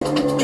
Thank you.